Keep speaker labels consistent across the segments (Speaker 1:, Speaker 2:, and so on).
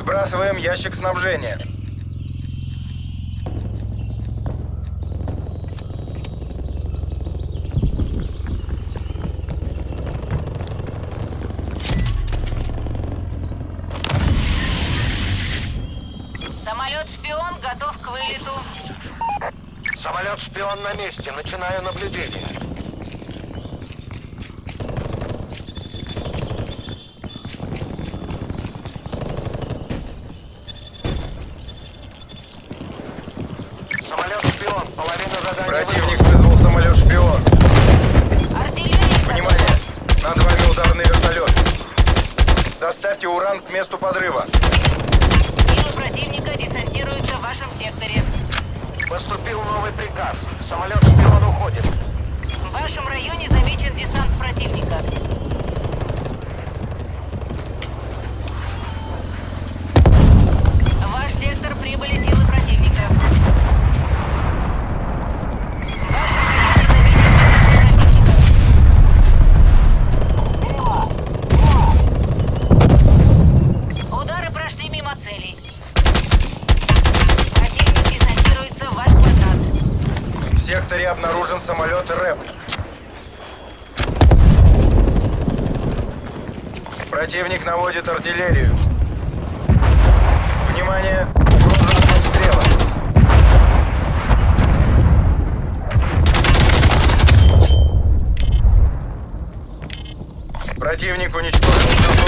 Speaker 1: Сбрасываем ящик снабжения.
Speaker 2: Самолет-шпион готов к вылету.
Speaker 3: Самолет-шпион на месте. Начинаю наблюдение. Самолет-шпион. Половина задания
Speaker 1: Противник вызвал самолет-шпион.
Speaker 2: Артиллерия
Speaker 1: Внимание! Над вами ударный вертолет. Доставьте уран к месту подрыва.
Speaker 2: Силы противника десантируются в вашем секторе.
Speaker 3: Поступил новый приказ. Самолет-шпион уходит.
Speaker 2: В вашем районе замечен десант противника.
Speaker 1: Секторе обнаружен самолет РЭП. Противник наводит артиллерию. Внимание! Угроза обстрела. Противник уничтожил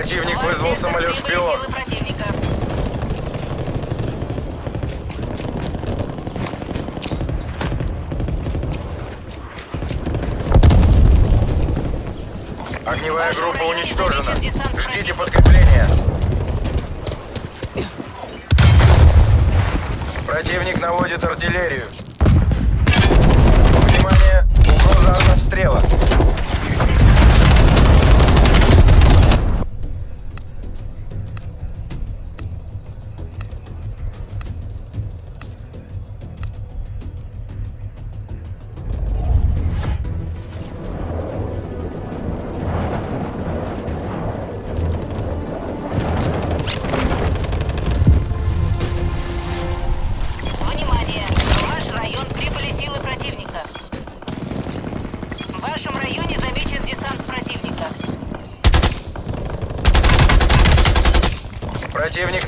Speaker 2: Противник
Speaker 1: вызвал самолет-шпион. Огневая группа уничтожена. Ждите подкрепления. Противник наводит артиллерию.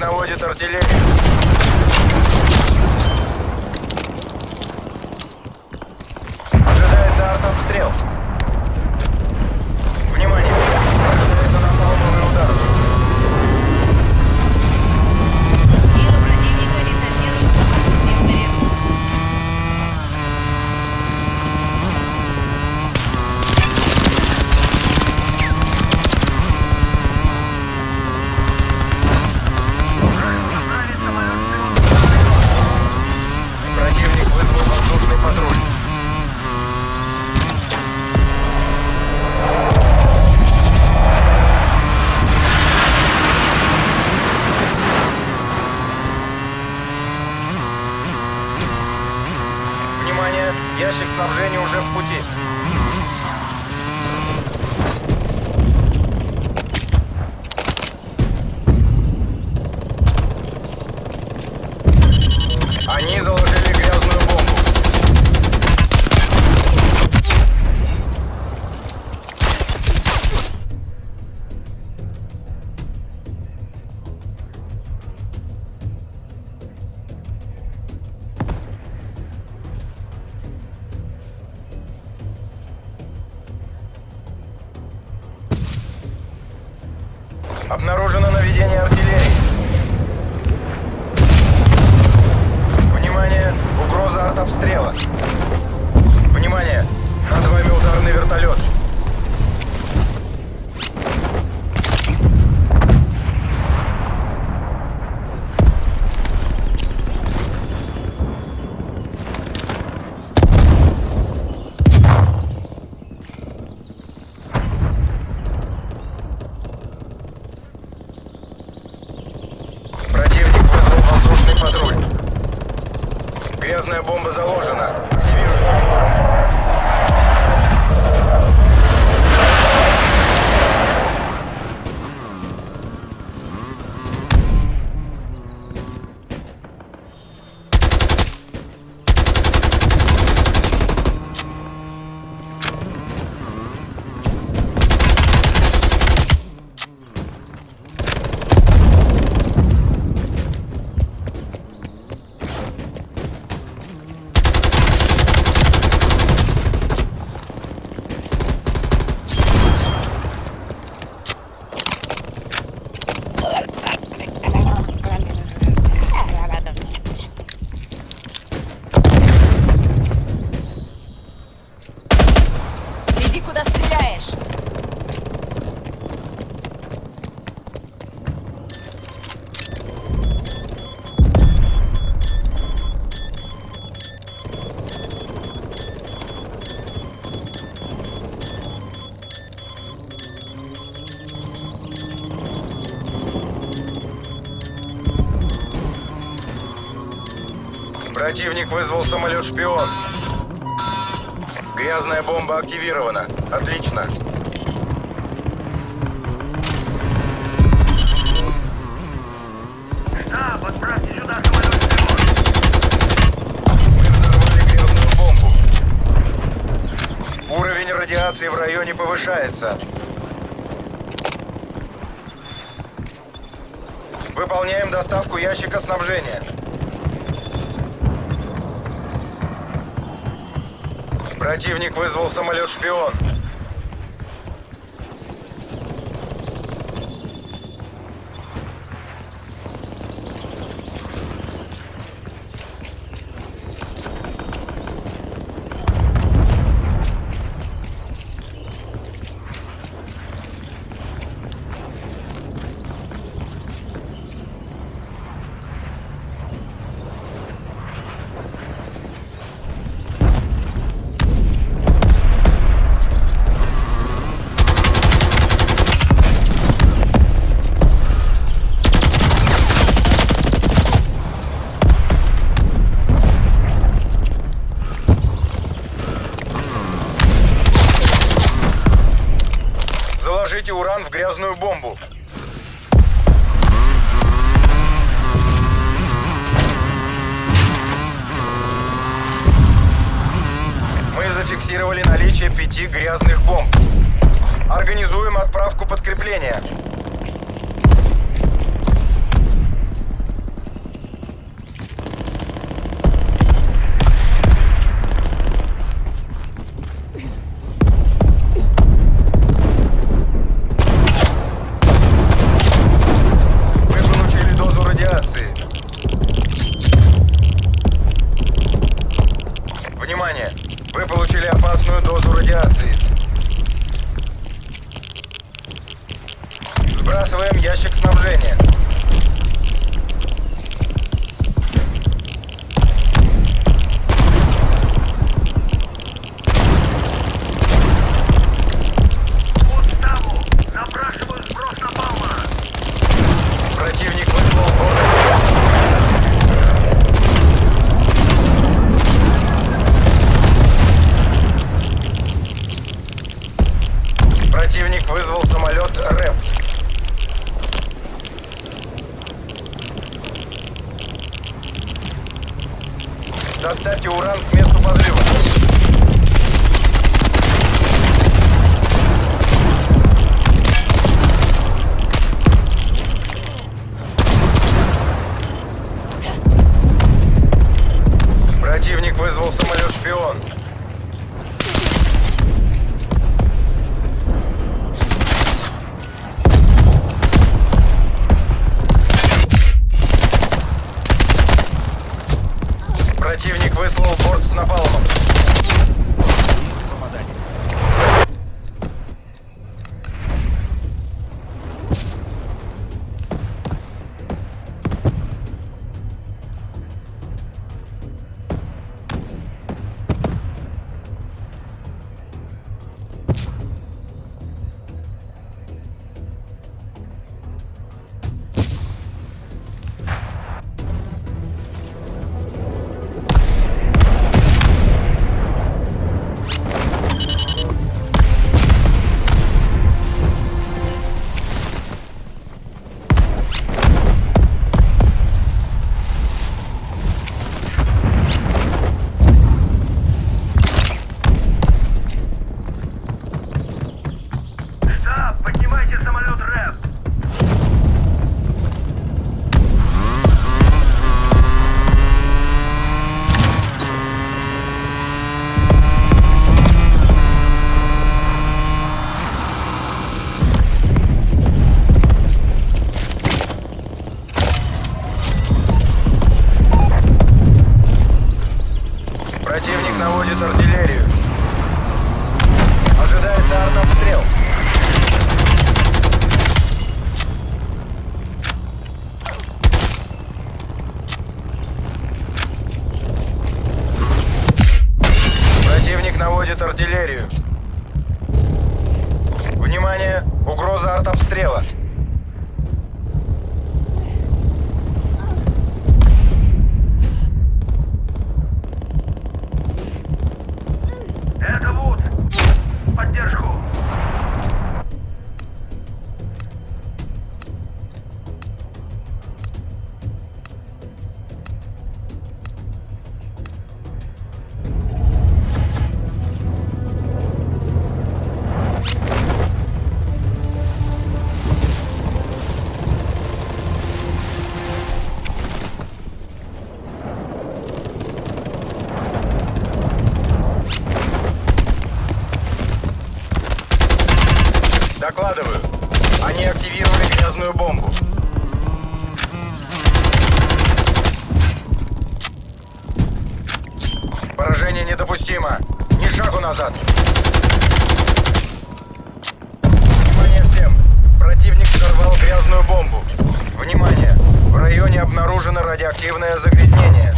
Speaker 1: Наводит артиллерию. Ожидается артобстрел. Обнаружено наведение артиллерии. Внимание! Угроза артобстрела. Внимание! Над вами ударный вертолет. Противник вызвал самолет-шпион. Грязная бомба активирована. Отлично.
Speaker 4: Штаб, отправьте сюда самолет-шпион.
Speaker 1: Бомбу. Уровень радиации в районе повышается. Выполняем доставку ящика снабжения. Противник вызвал самолет-шпион. Заложите уран в грязную бомбу. Мы зафиксировали наличие пяти грязных бомб. Организуем отправку подкрепления. Противник выслал борт с напалмом. Попадание. Противник наводит артиллерию. Ожидается артобстрел. Ни шагу назад. Внимание всем. Противник взорвал грязную бомбу. Внимание! В районе обнаружено радиоактивное загрязнение.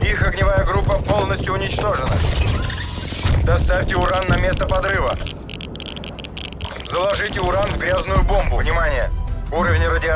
Speaker 1: Их огневая группа полностью уничтожена. Доставьте уран на место подрыва. Заложите уран в грязную бомбу. Внимание! Уровень радиации